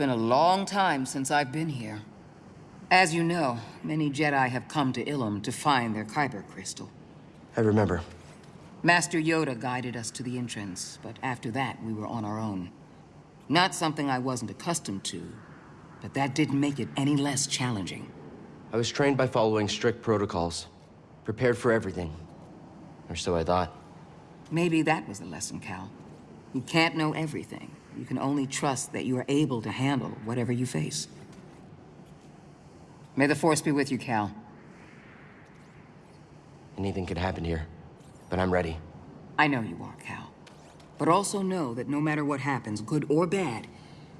been a long time since I've been here. As you know, many Jedi have come to Ilum to find their Kyber crystal. I remember. Master Yoda guided us to the entrance, but after that, we were on our own. Not something I wasn't accustomed to, but that didn't make it any less challenging. I was trained by following strict protocols. Prepared for everything. Or so I thought. Maybe that was the lesson, Cal. You can't know everything. You can only trust that you are able to handle whatever you face. May the Force be with you, Cal. Anything could happen here, but I'm ready. I know you are, Cal. But also know that no matter what happens, good or bad,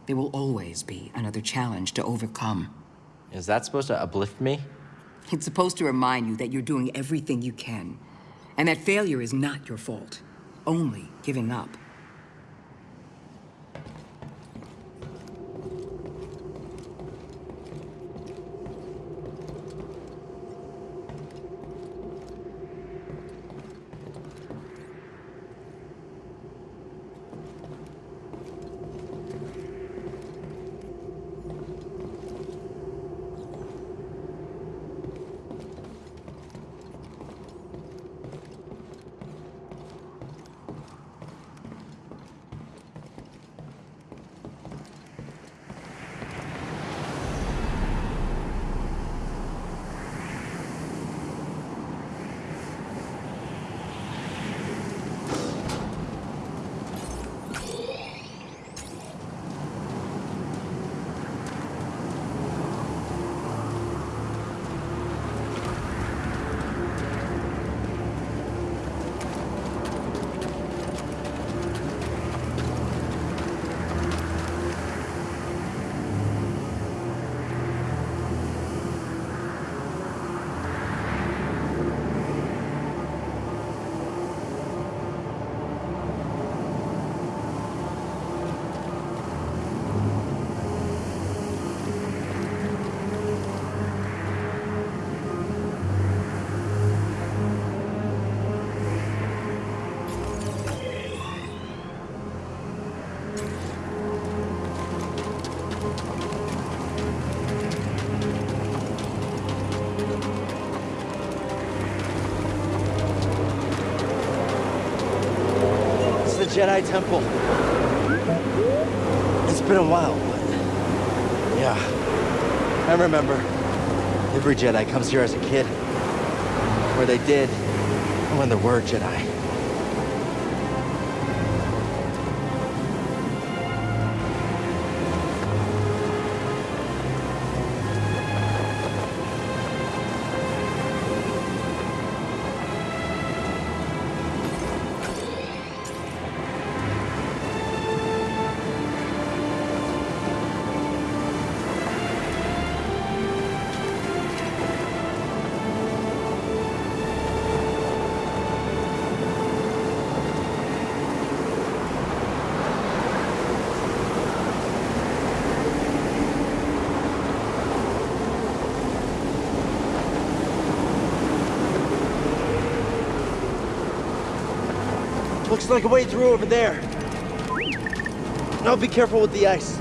there will always be another challenge to overcome. Is that supposed to uplift me? It's supposed to remind you that you're doing everything you can, and that failure is not your fault, only giving up. Jedi Temple. It's been a while, but... Yeah. I remember. Every Jedi comes here as a kid. where they did. When there were Jedi. Like a way through over there. Now be careful with the ice.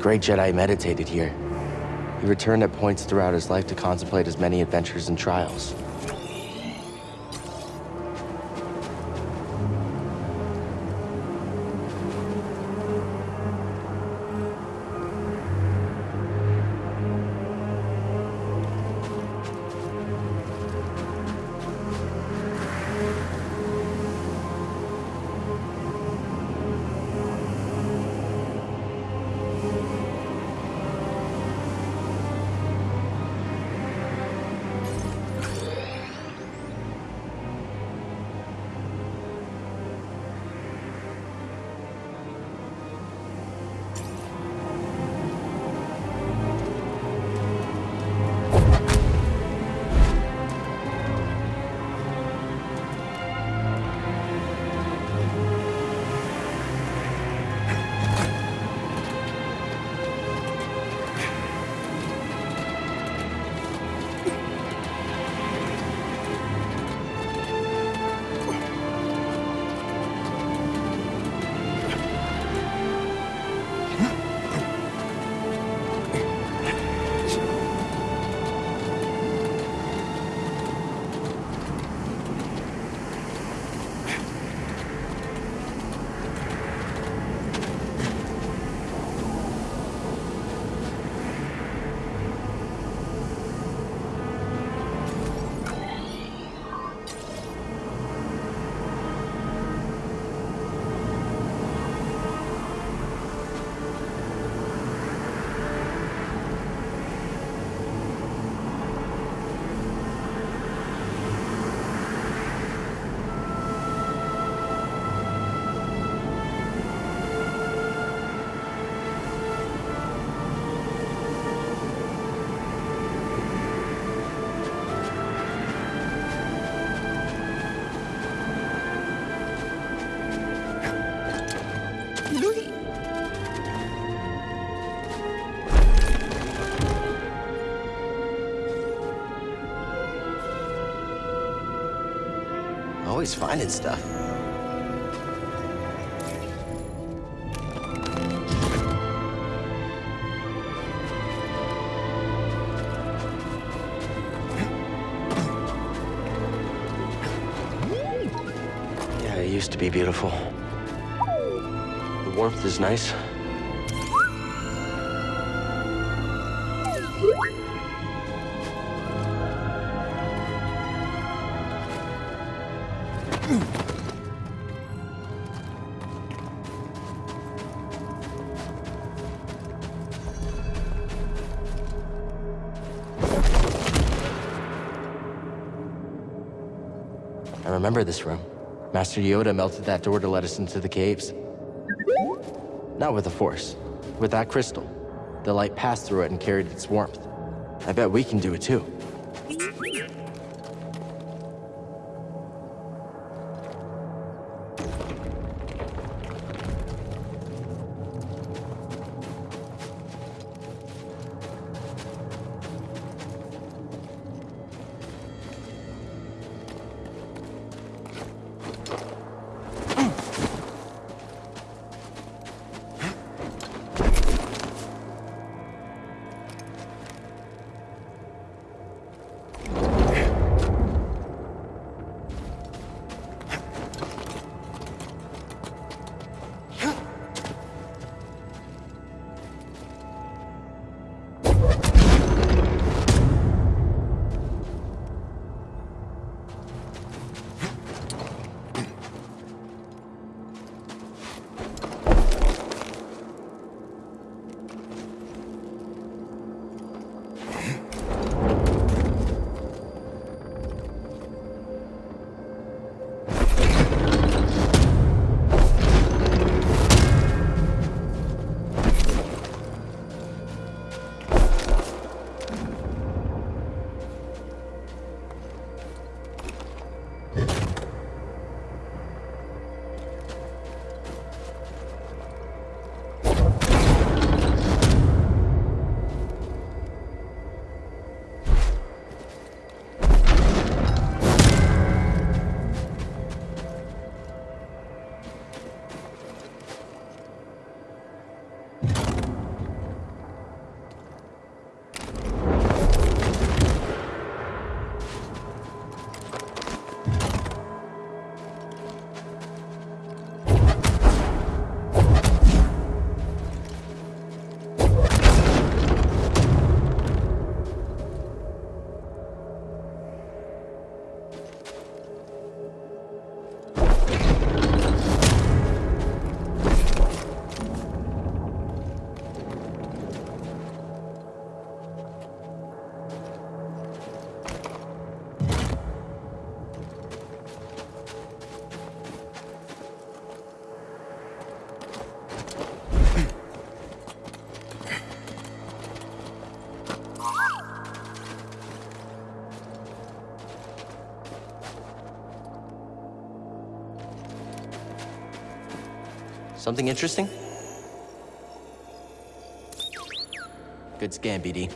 Great Jedi meditated here. He returned at points throughout his life to contemplate his many adventures and trials. Finding stuff. Hmm. Yeah, it used to be beautiful. The warmth is nice. I remember this room. Master Yoda melted that door to let us into the caves. Not with the Force, with that crystal. The light passed through it and carried its warmth. I bet we can do it too. Something interesting? Good scan, BD.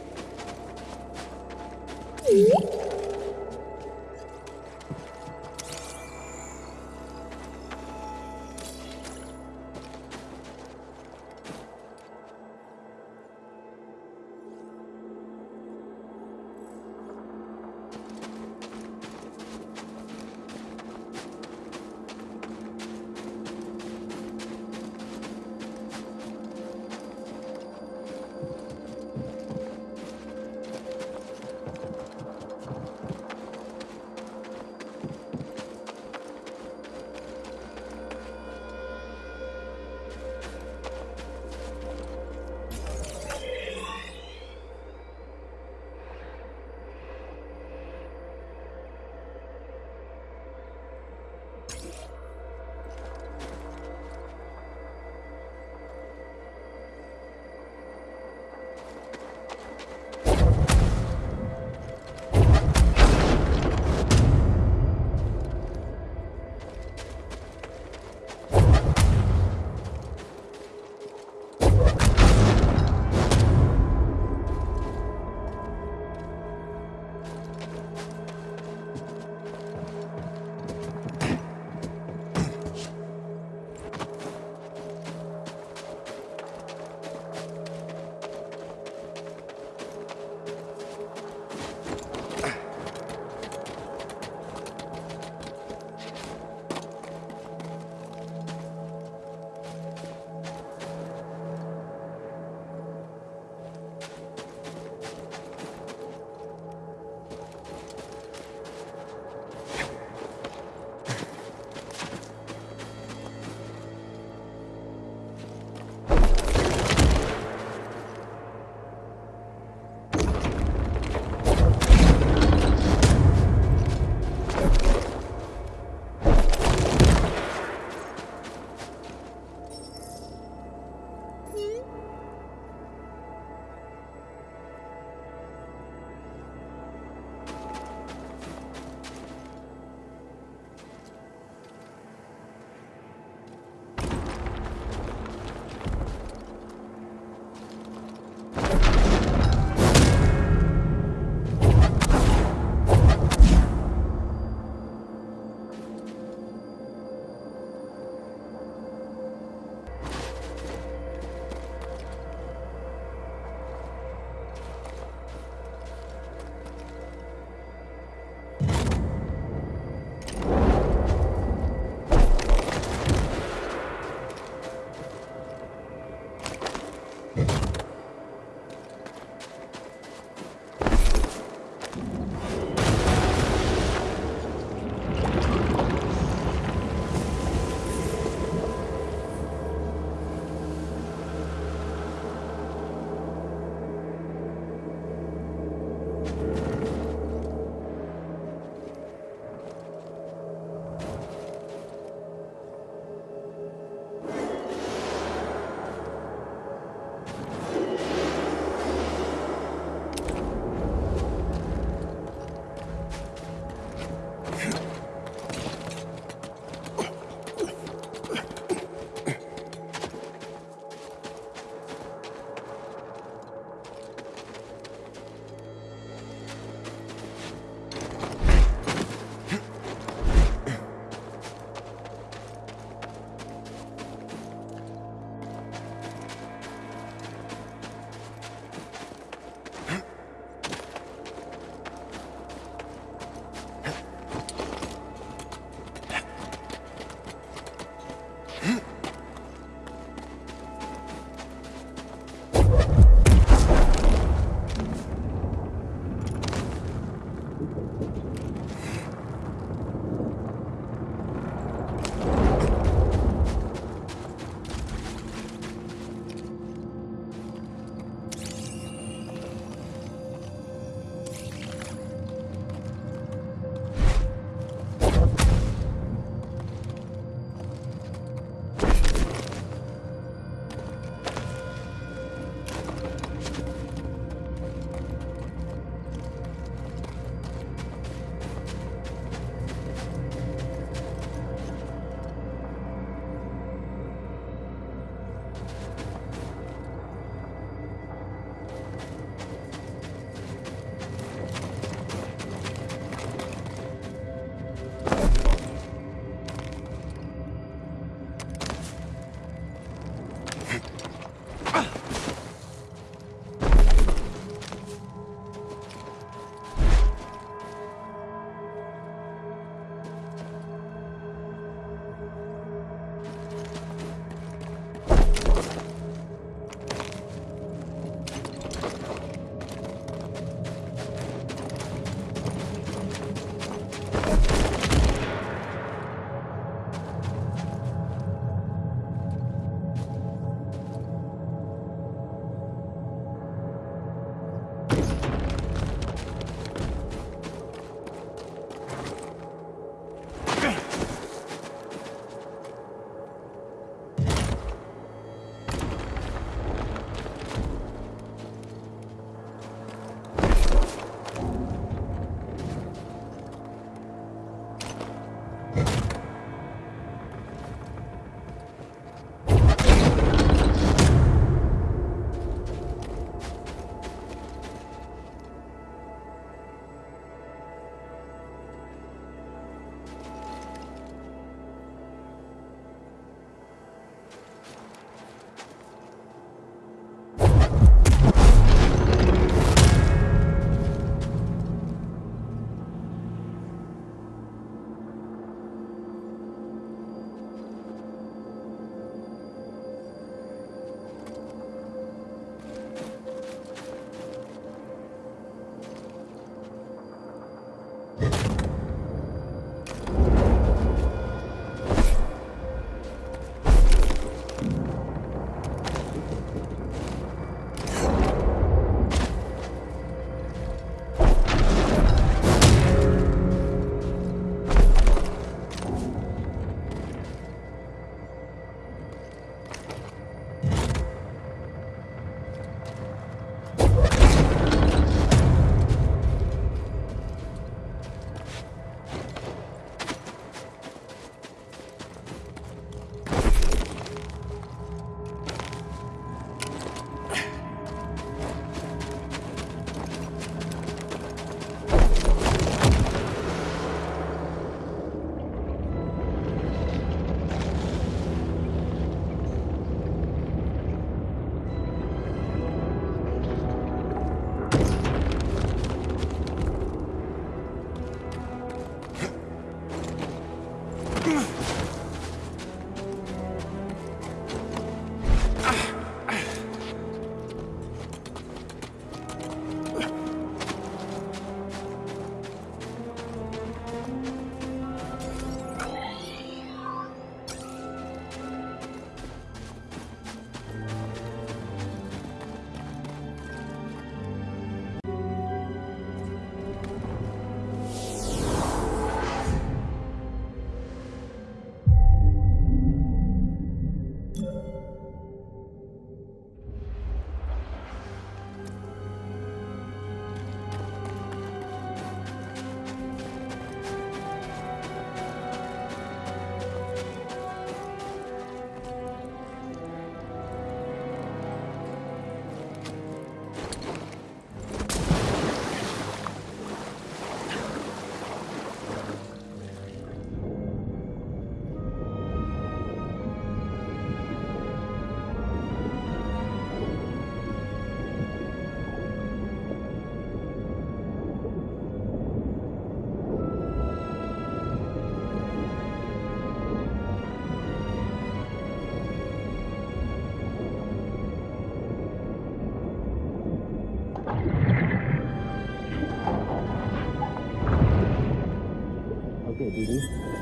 Okay,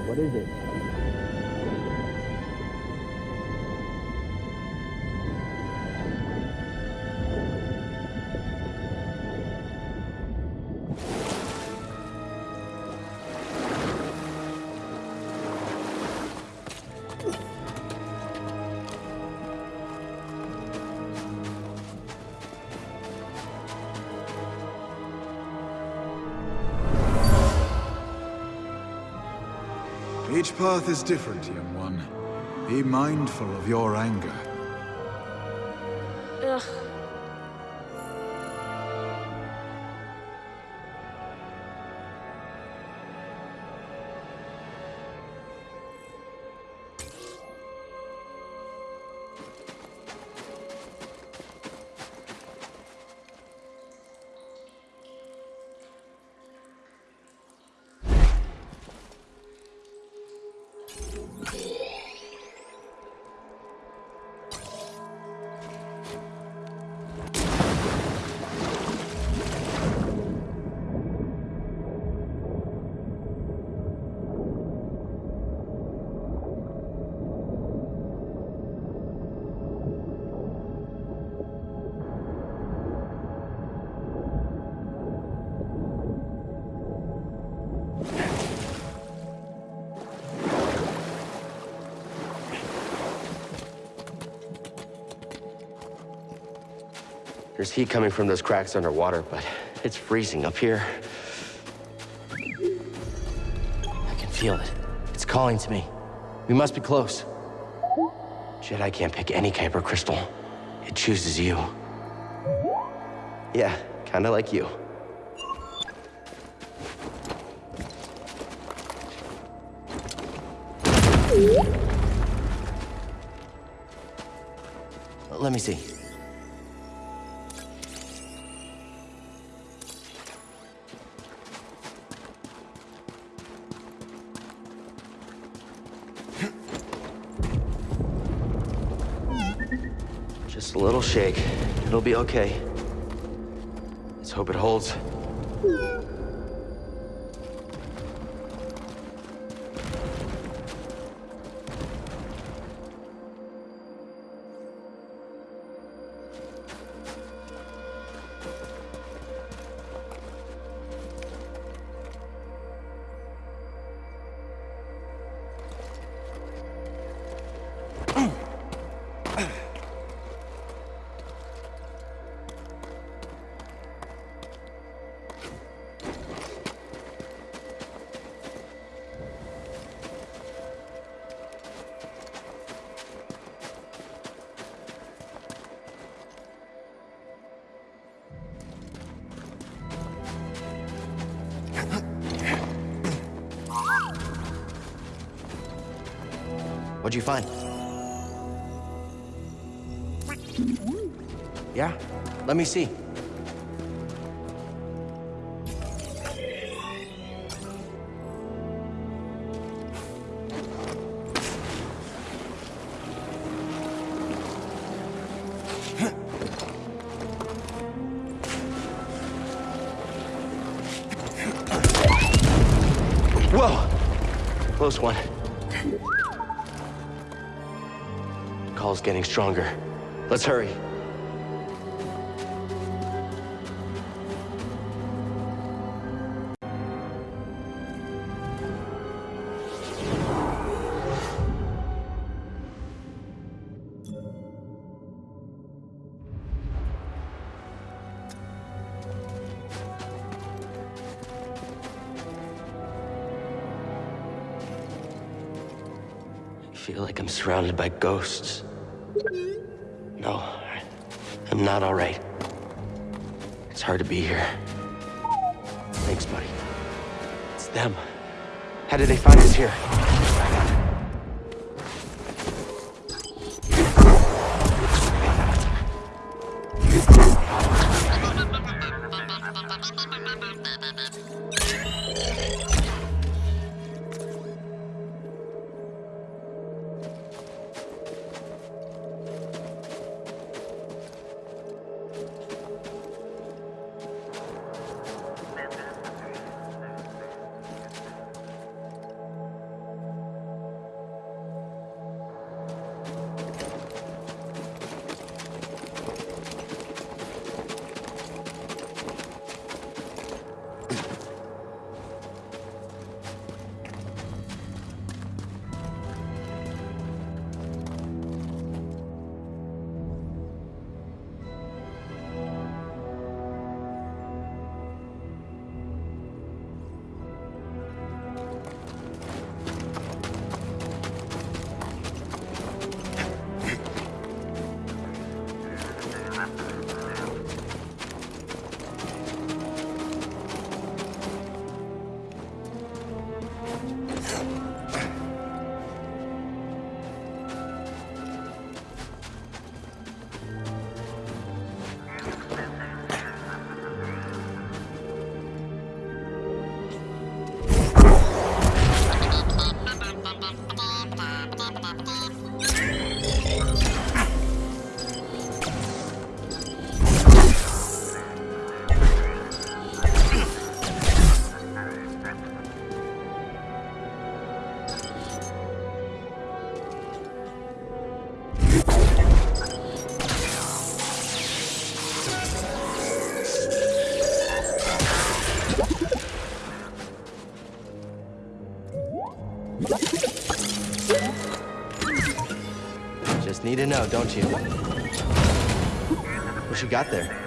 What is it? Each path is different, young one. Be mindful of your anger. Ugh. There's heat coming from those cracks underwater, but it's freezing up here. I can feel it. It's calling to me. We must be close. Jedi can't pick any Kyber crystal. It chooses you. Yeah, kinda like you. Let me see. Shake. It'll be okay. Let's hope it holds. Let me see. Whoa! Close one. Call's getting stronger. Let's hurry. Surrounded by ghosts. No, I'm not all right. It's hard to be here. Thanks, buddy. It's them. How did they find us here? Need to know, don't you? What you got there?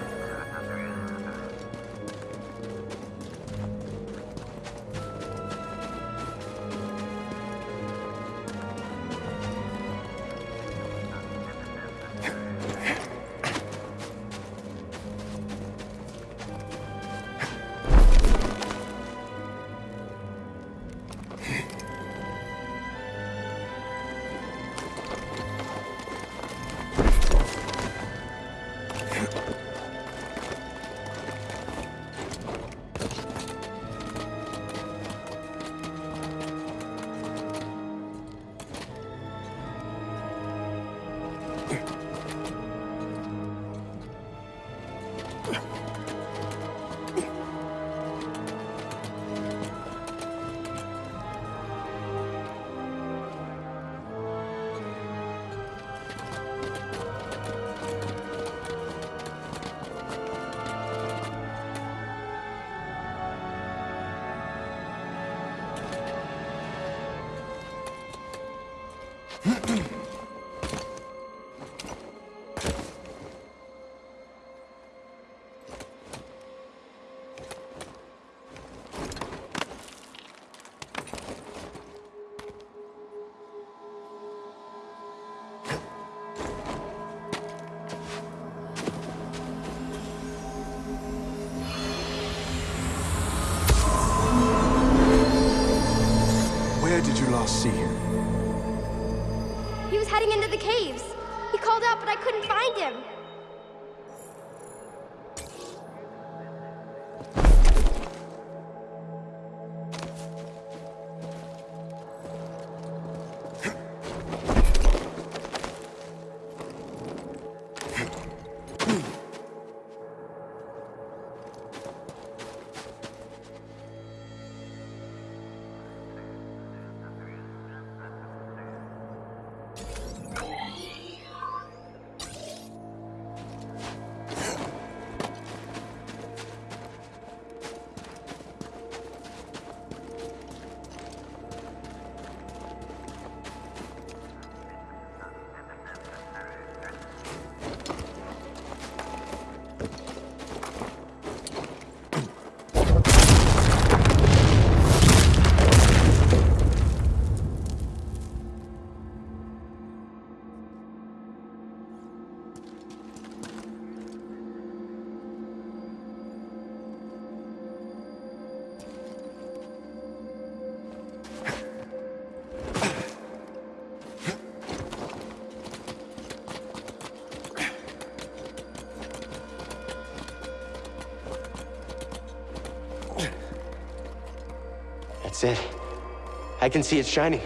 That's it. I can see it shining.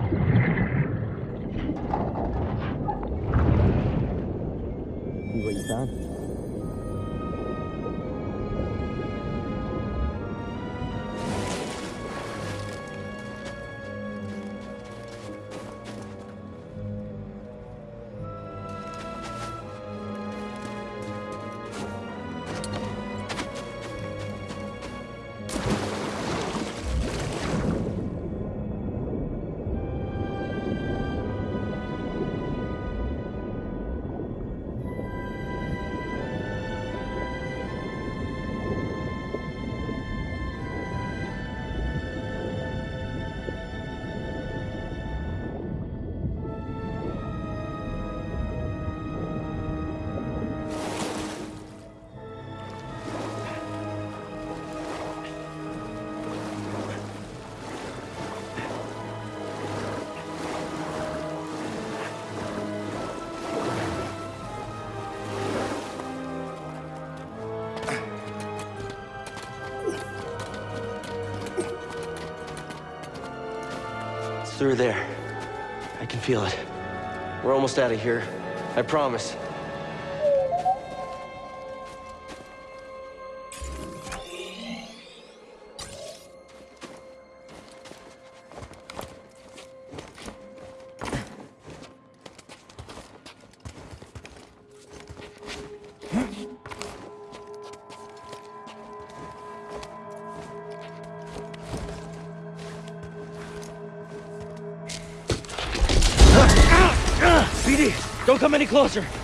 See what you through there. I can feel it. We're almost out of here. I promise. Any closer.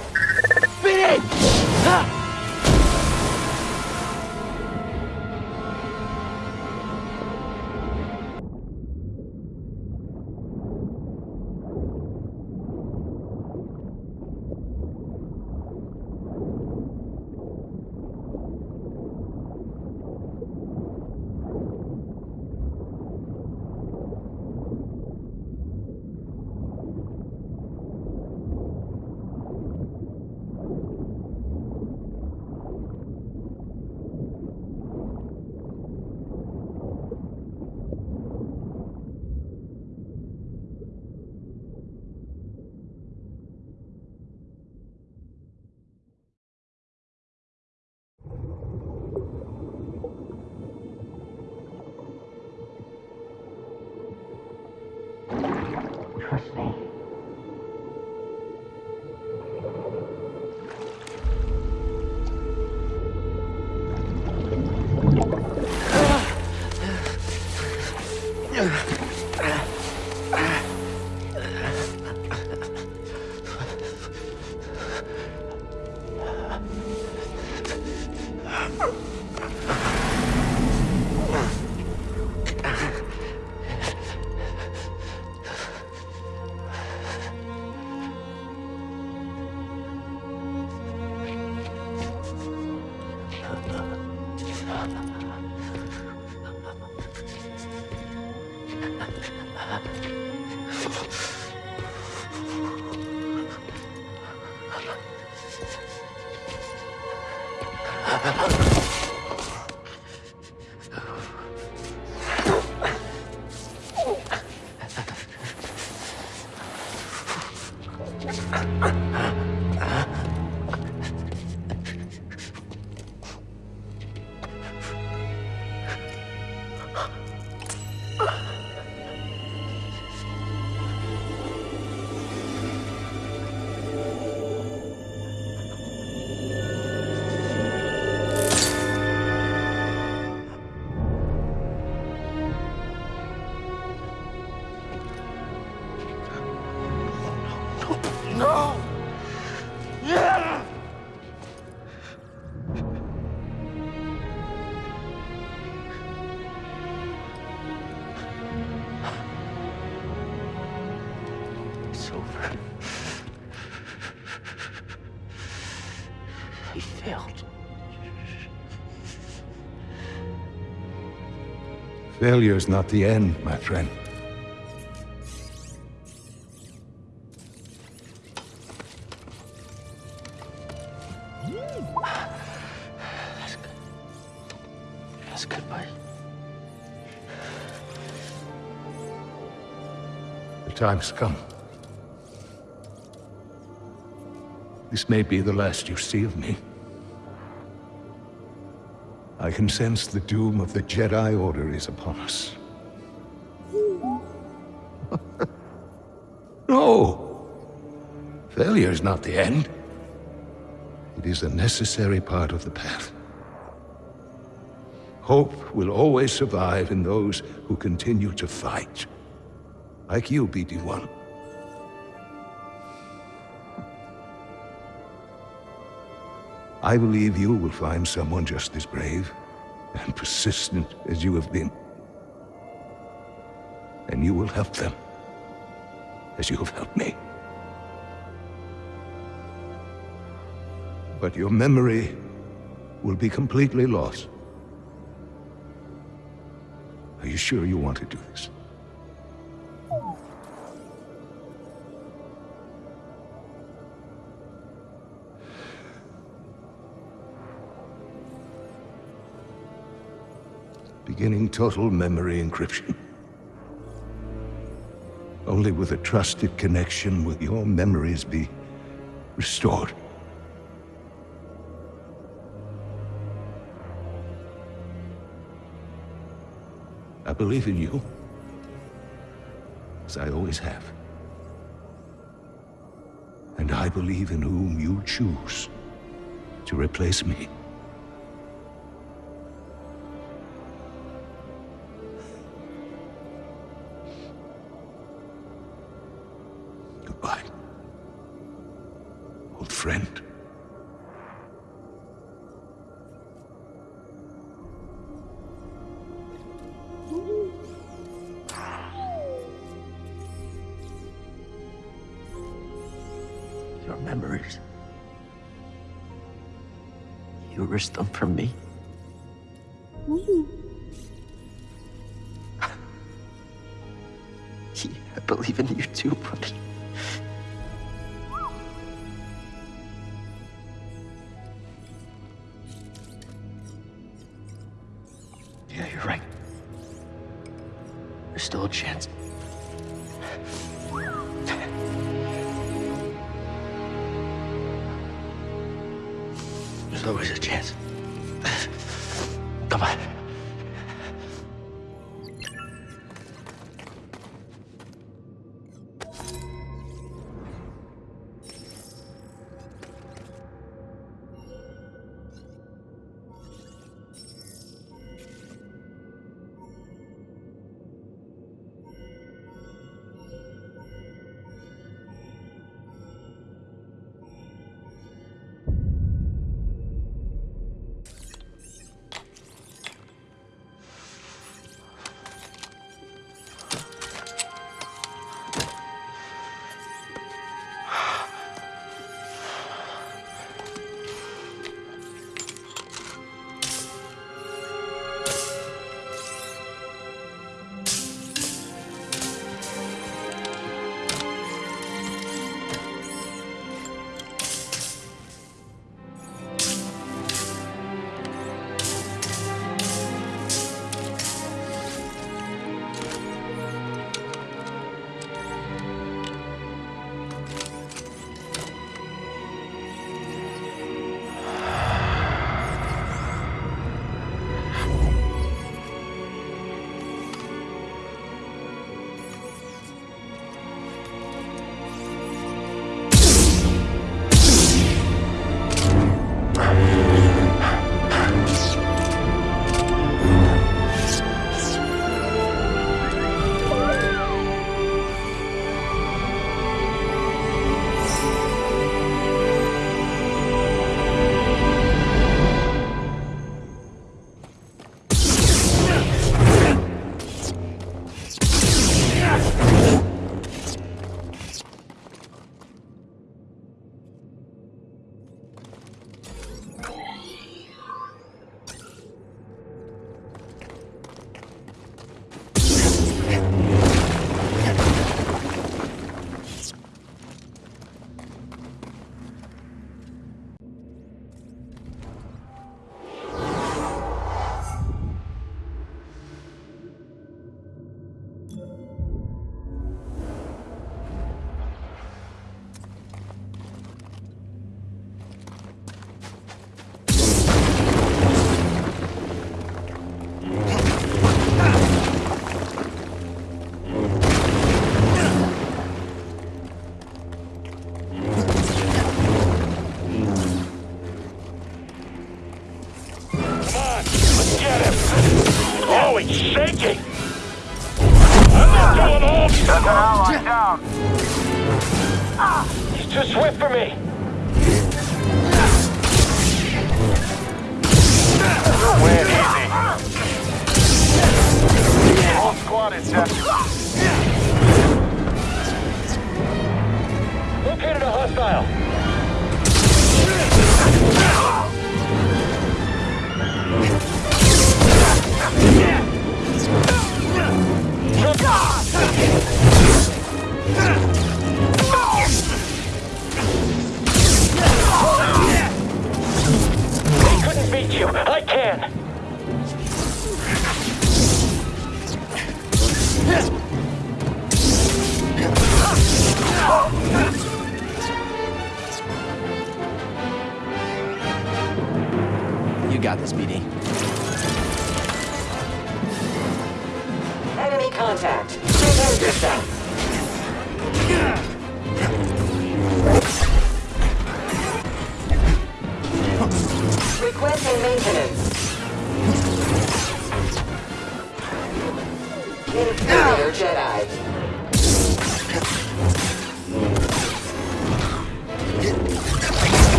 啊。Failure's not the end, my friend. That's good. Good, buddy. The time's come. This may be the last you see of me. Can sense the doom of the Jedi Order is upon us. no! Failure is not the end. It is a necessary part of the path. Hope will always survive in those who continue to fight. Like you, BD-1. I believe you will find someone just as brave and persistent as you have been. And you will help them, as you have helped me. But your memory will be completely lost. Are you sure you want to do this? Beginning total memory encryption. Only with a trusted connection will your memories be restored. I believe in you. As I always have. And I believe in whom you choose to replace me.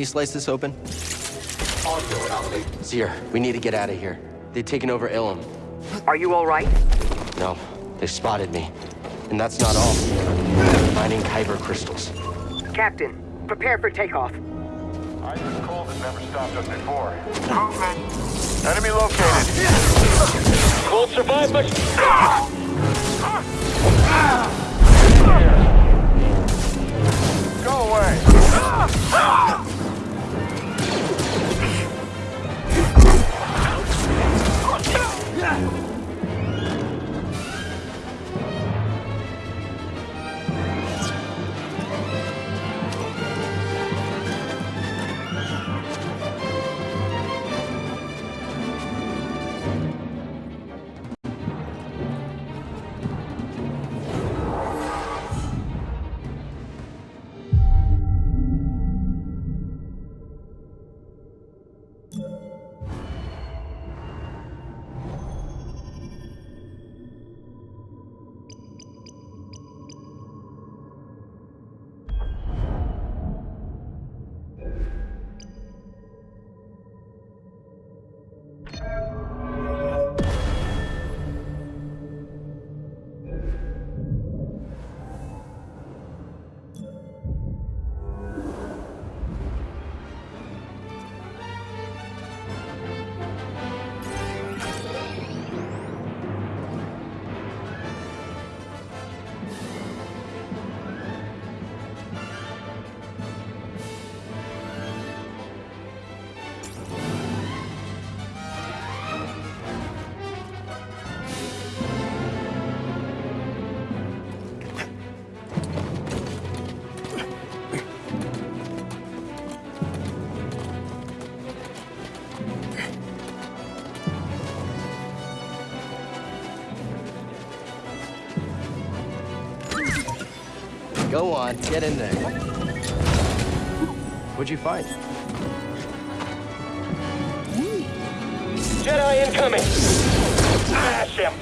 You slice this open? Audio anomaly. Zir, we need to get out of here. They've taken over Ilum. Are you all right? No, they spotted me. And that's not all. Mining Kyber crystals. Captain, prepare for takeoff. Ice cold has never stopped us before. Movement. Enemy located. Won't survive much. Go away. On, get in there. What'd you find? Jedi incoming. Smash him.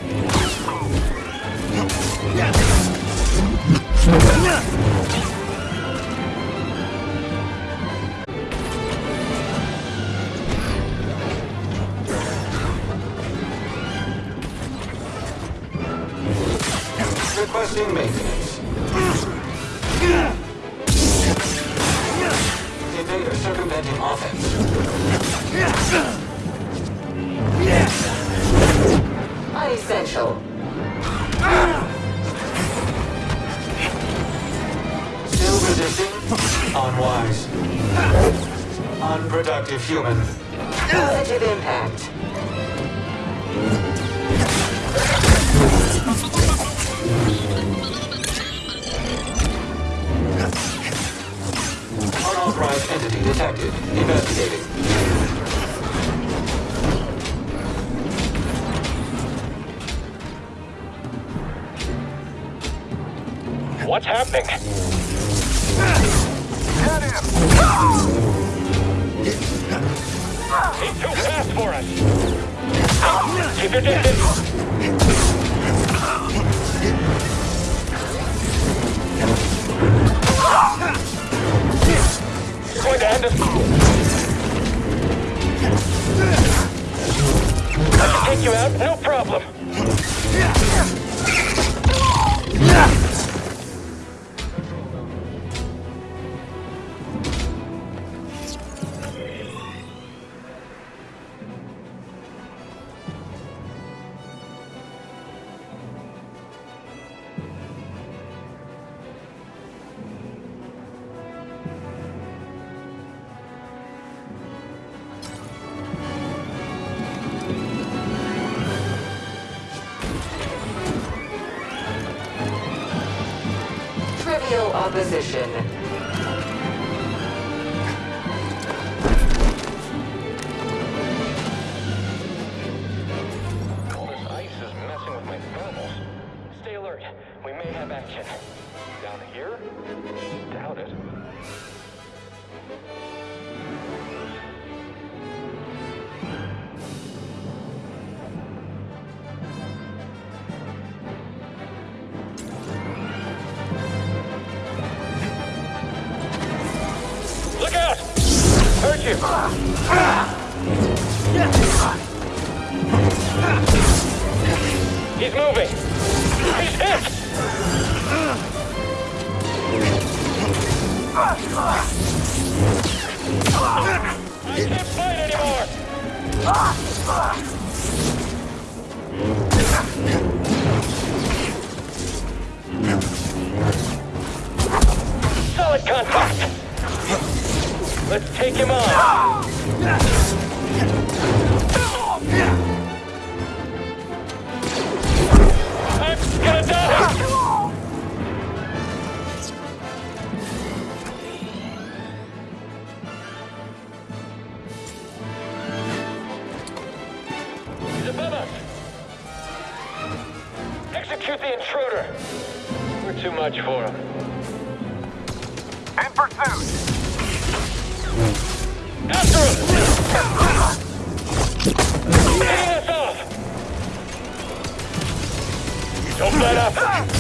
Requesting maintenance. activate or circumvent an offense. Unessential. Still resisting? Unwise. Unproductive human. Positive impact. Unauthorized entity detected. Investigating. What's happening? Cut him! He's too fast for us! Keep your distance! opposition.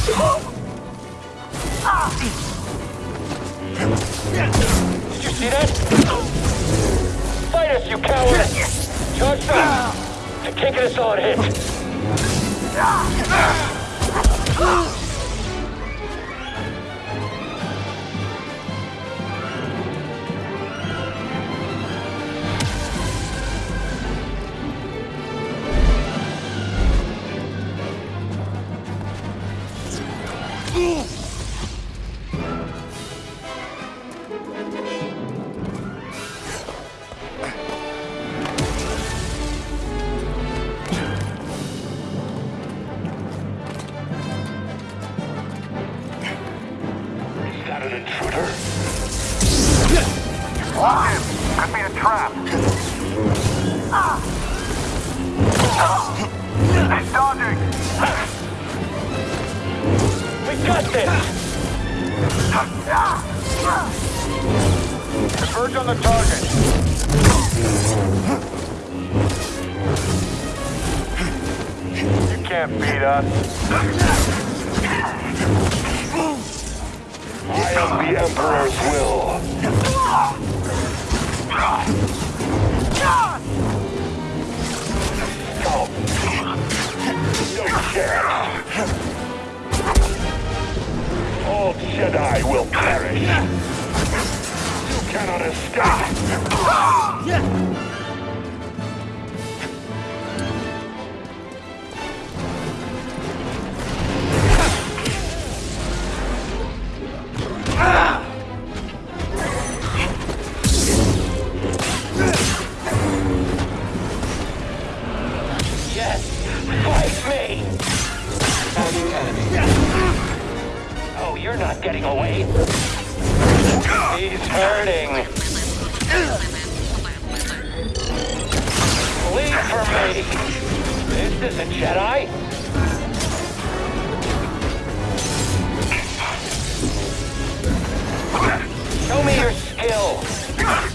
Did you see that? Fight us, you coward! Charge back! can't get a solid hit! Пока. You're not getting away. He's hurting. Leave for me. This isn't Jedi. Show me your skill.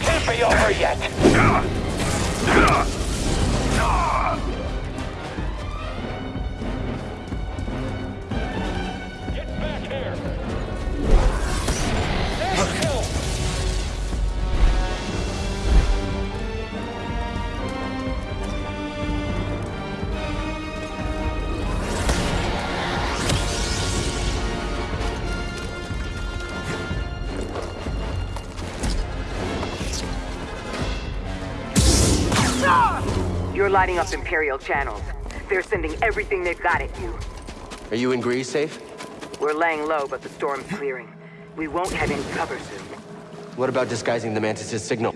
Can't be over yet. Lighting up Imperial channels. They're sending everything they've got at you. Are you in Greez safe? We're laying low, but the storm's clearing. We won't have any cover soon. What about disguising the Mantis' signal?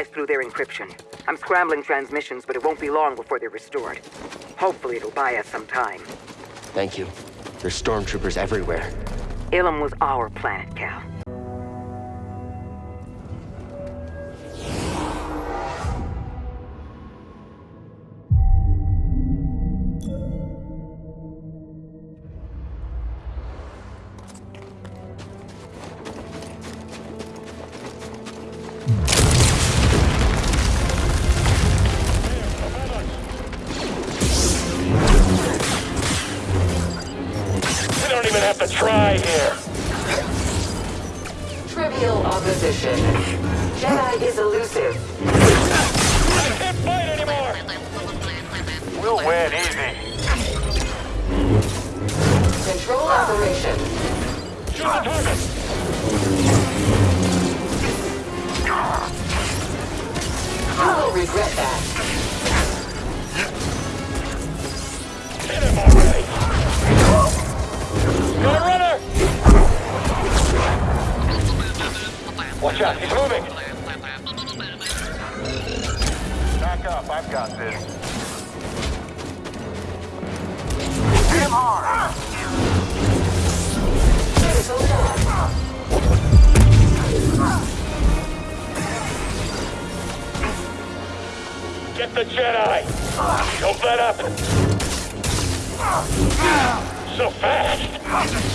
Sliced through their encryption. I'm scrambling transmissions, but it won't be long before they're restored. Hopefully it'll buy us some time. Thank you. There's stormtroopers everywhere. Ilum was our planet, Cal. Try here. Trivial opposition. Jedi is elusive. I can't fight anymore. We'll win easy. Control operation. Shoot the target. You will regret that. Got a runner. Watch out, he's moving. Back up, I've got this. Hit him hard! Get the Jedi. Don't let up. So fast. Hazard!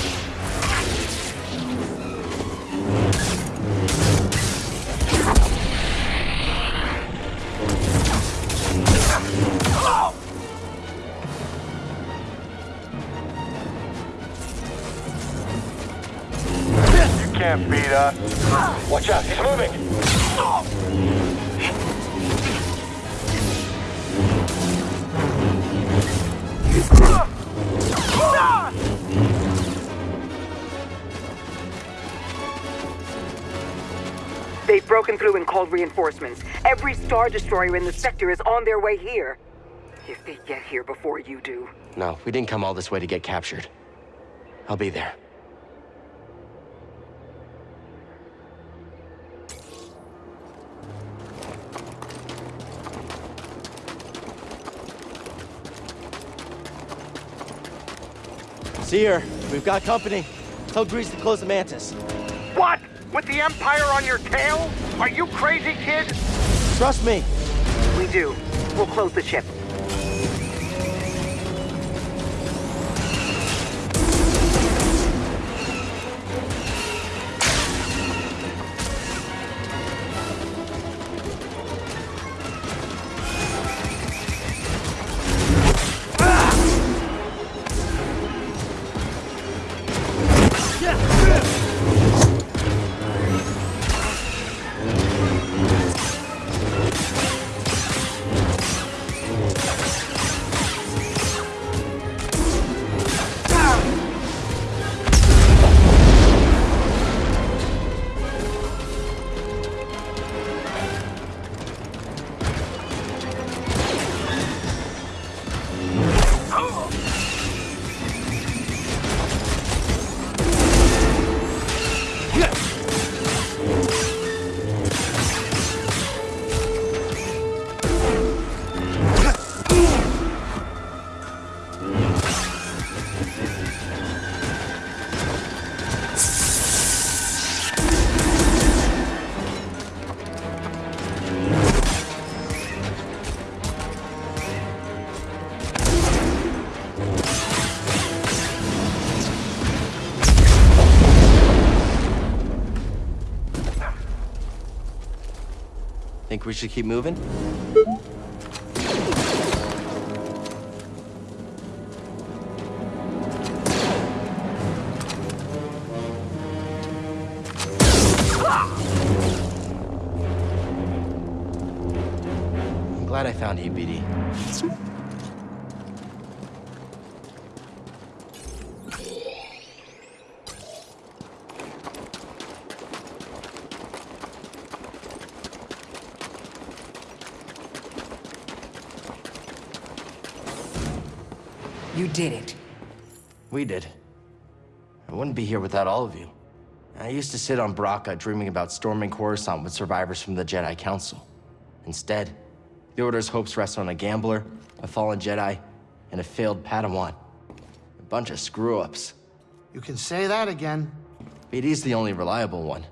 Called reinforcements. Every Star Destroyer in the sector is on their way here. If they get here before you do. No, we didn't come all this way to get captured. I'll be there. See her. We've got company. Tell Greez to close the Mantis. With the Empire on your tail? Are you crazy, kid? Trust me. We do. We'll close the ship. We should keep moving? I'm glad I found you, BD. Did it. We did. I wouldn't be here without all of you. I used to sit on Bracca dreaming about storming Coruscant with survivors from the Jedi Council. Instead, the Order's hopes rest on a gambler, a fallen Jedi, and a failed Padawan. A bunch of screw-ups. You can say that again. BD's the only reliable one.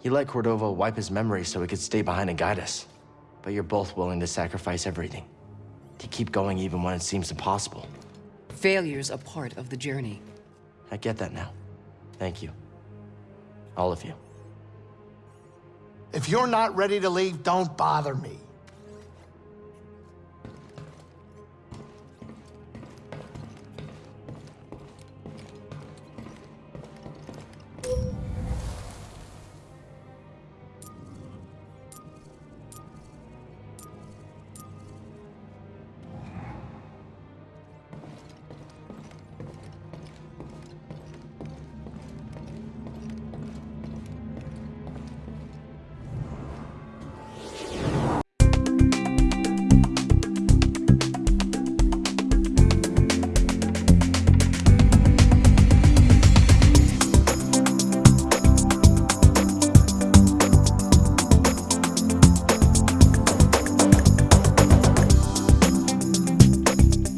He let Cordova wipe his memory so he could stay behind and guide us. But you're both willing to sacrifice everything. To keep going even when it seems impossible. Failure's a part of the journey. I get that now. Thank you. All of you. If you're not ready to leave, don't bother me.